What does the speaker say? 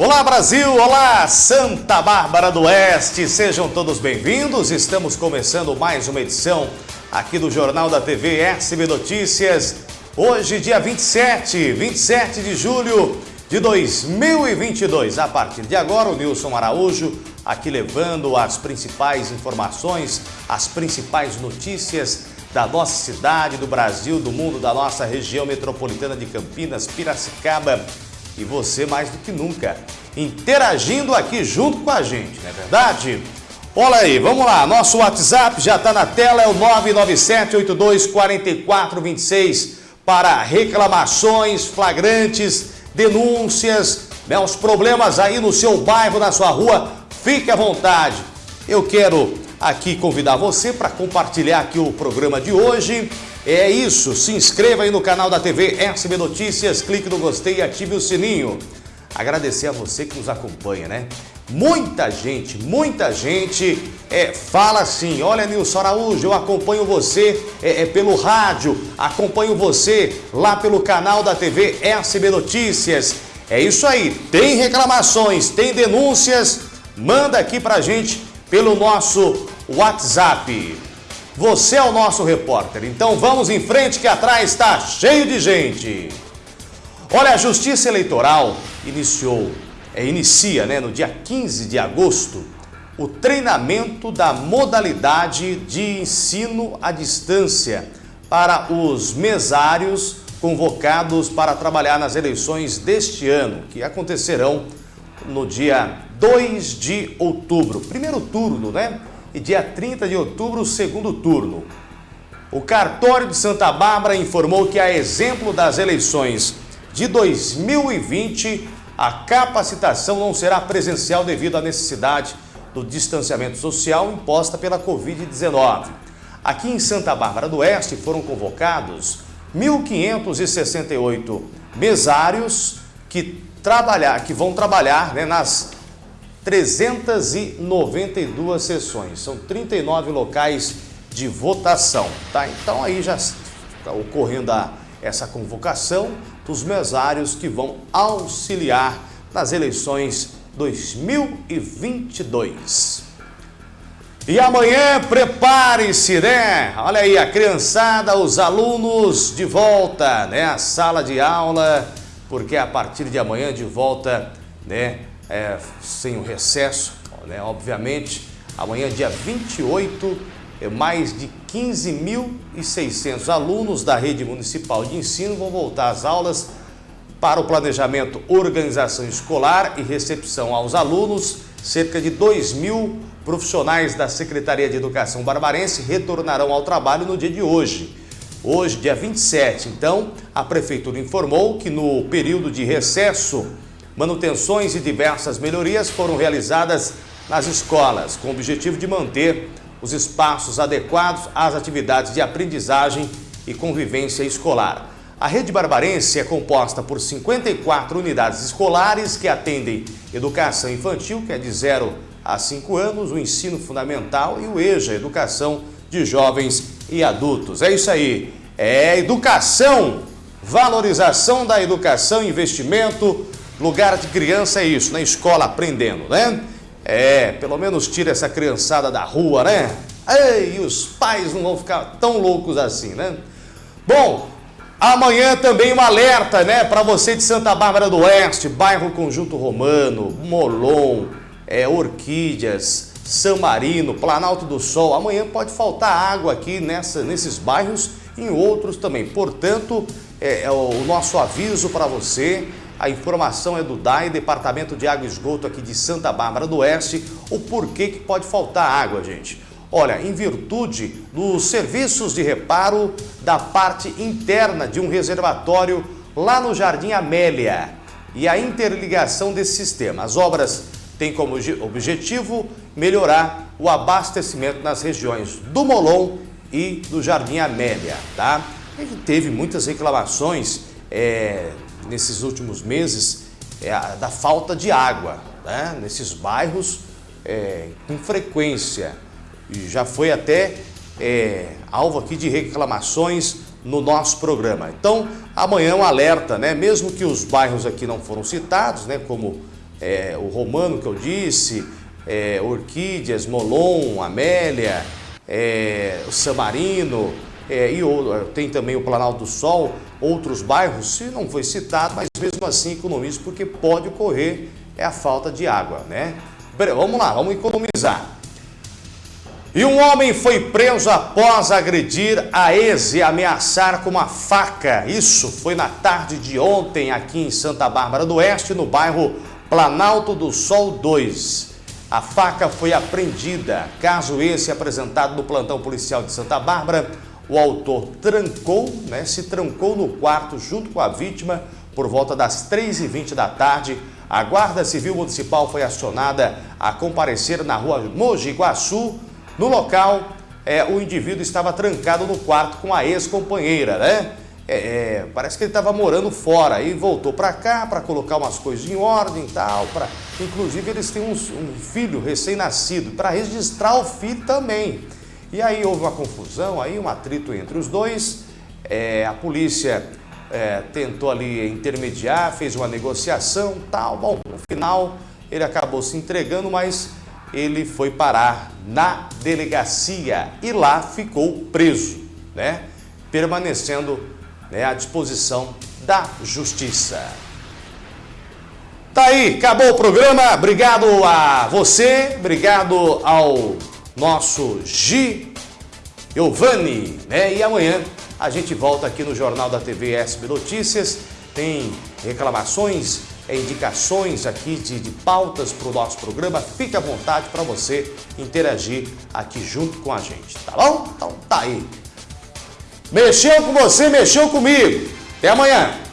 Olá Brasil, olá Santa Bárbara do Oeste, sejam todos bem-vindos. Estamos começando mais uma edição aqui do Jornal da TV SB Notícias. Hoje, dia 27, 27 de julho de 2022. A partir de agora, o Nilson Araújo aqui levando as principais informações, as principais notícias da nossa cidade, do Brasil, do mundo, da nossa região metropolitana de Campinas, Piracicaba e você mais do que nunca interagindo aqui junto com a gente, não é verdade? Olha aí, vamos lá, nosso WhatsApp já está na tela, é o 997-824426 para reclamações flagrantes, denúncias, né, os problemas aí no seu bairro, na sua rua, fique à vontade. Eu quero aqui convidar você para compartilhar aqui o programa de hoje, é isso, se inscreva aí no canal da TV SB Notícias, clique no gostei e ative o sininho. Agradecer a você que nos acompanha, né? Muita gente, muita gente é, fala assim, olha Nilson Araújo, eu acompanho você é, é, pelo rádio, acompanho você lá pelo canal da TV SB Notícias. É isso aí, tem reclamações, tem denúncias, manda aqui pra gente pelo nosso WhatsApp. Você é o nosso repórter, então vamos em frente que atrás está cheio de gente. Olha, a Justiça Eleitoral iniciou, é, inicia né, no dia 15 de agosto o treinamento da modalidade de ensino à distância para os mesários convocados para trabalhar nas eleições deste ano, que acontecerão no dia 2 de outubro. Primeiro turno, né? E dia 30 de outubro, segundo turno. O cartório de Santa Bárbara informou que, a exemplo das eleições de 2020, a capacitação não será presencial devido à necessidade do distanciamento social imposta pela Covid-19. Aqui em Santa Bárbara do Oeste foram convocados 1.568 mesários que, trabalhar, que vão trabalhar né, nas 392 sessões, são 39 locais de votação, tá? Então aí já está ocorrendo a, essa convocação dos mesários que vão auxiliar nas eleições 2022. E amanhã prepare-se, né? Olha aí, a criançada, os alunos de volta, né? A sala de aula, porque a partir de amanhã de volta, né? É, sem o recesso, né? obviamente. Amanhã, dia 28, é, mais de 15.600 alunos da rede municipal de ensino vão voltar às aulas para o planejamento, organização escolar e recepção aos alunos. Cerca de 2 mil profissionais da Secretaria de Educação Barbarense retornarão ao trabalho no dia de hoje. Hoje, dia 27. Então, a Prefeitura informou que no período de recesso Manutenções e diversas melhorias foram realizadas nas escolas, com o objetivo de manter os espaços adequados às atividades de aprendizagem e convivência escolar. A rede barbarense é composta por 54 unidades escolares que atendem educação infantil, que é de 0 a 5 anos, o ensino fundamental e o EJA, educação de jovens e adultos. É isso aí, é educação, valorização da educação, investimento, Lugar de criança é isso, na escola aprendendo, né? É, pelo menos tira essa criançada da rua, né? Ei, os pais não vão ficar tão loucos assim, né? Bom, amanhã também um alerta, né? Para você de Santa Bárbara do Oeste, bairro Conjunto Romano, Molon, é, Orquídeas, São Marino, Planalto do Sol. Amanhã pode faltar água aqui nessa, nesses bairros e em outros também. Portanto, é, é o nosso aviso para você a informação é do DAI, Departamento de Água e Esgoto aqui de Santa Bárbara do Oeste. O porquê que pode faltar água, gente? Olha, em virtude dos serviços de reparo da parte interna de um reservatório lá no Jardim Amélia e a interligação desse sistema. As obras têm como objetivo melhorar o abastecimento nas regiões do Molon e do Jardim Amélia, tá? Gente teve muitas reclamações é, nesses últimos meses é, da falta de água né? nesses bairros é, com frequência. E já foi até é, alvo aqui de reclamações no nosso programa. Então, amanhã um alerta, né? mesmo que os bairros aqui não foram citados, né? como é, o Romano que eu disse, é, Orquídeas, Molon, Amélia, é, o Samarino, é, e tem também o Planalto do Sol, outros bairros, se não foi citado, mas mesmo assim economiza porque pode ocorrer é a falta de água, né? Vamos lá, vamos economizar. E um homem foi preso após agredir a ex e ameaçar com uma faca. Isso foi na tarde de ontem aqui em Santa Bárbara do Oeste, no bairro Planalto do Sol 2. A faca foi apreendida. Caso esse apresentado no plantão policial de Santa Bárbara, o autor trancou, né, se trancou no quarto junto com a vítima por volta das 3h20 da tarde. A Guarda Civil Municipal foi acionada a comparecer na rua Mogi Guaçu, no local, é, o indivíduo estava trancado no quarto com a ex-companheira, né? É, é, parece que ele estava morando fora e voltou para cá para colocar umas coisas em ordem e tal. Pra... Inclusive, eles têm um, um filho recém-nascido, para registrar o filho também. E aí houve uma confusão, aí um atrito entre os dois. É, a polícia é, tentou ali intermediar, fez uma negociação tal. Bom, no final ele acabou se entregando, mas ele foi parar na delegacia e lá ficou preso, né? permanecendo né, à disposição da justiça. Tá aí, acabou o programa. Obrigado a você, obrigado ao nosso Gi Giovanni, né? E amanhã a gente volta aqui no Jornal da TV SB Notícias. Tem reclamações, indicações aqui de, de pautas para o nosso programa, fique à vontade para você interagir aqui junto com a gente, tá bom? Então tá aí. Mexeu com você, mexeu comigo. Até amanhã.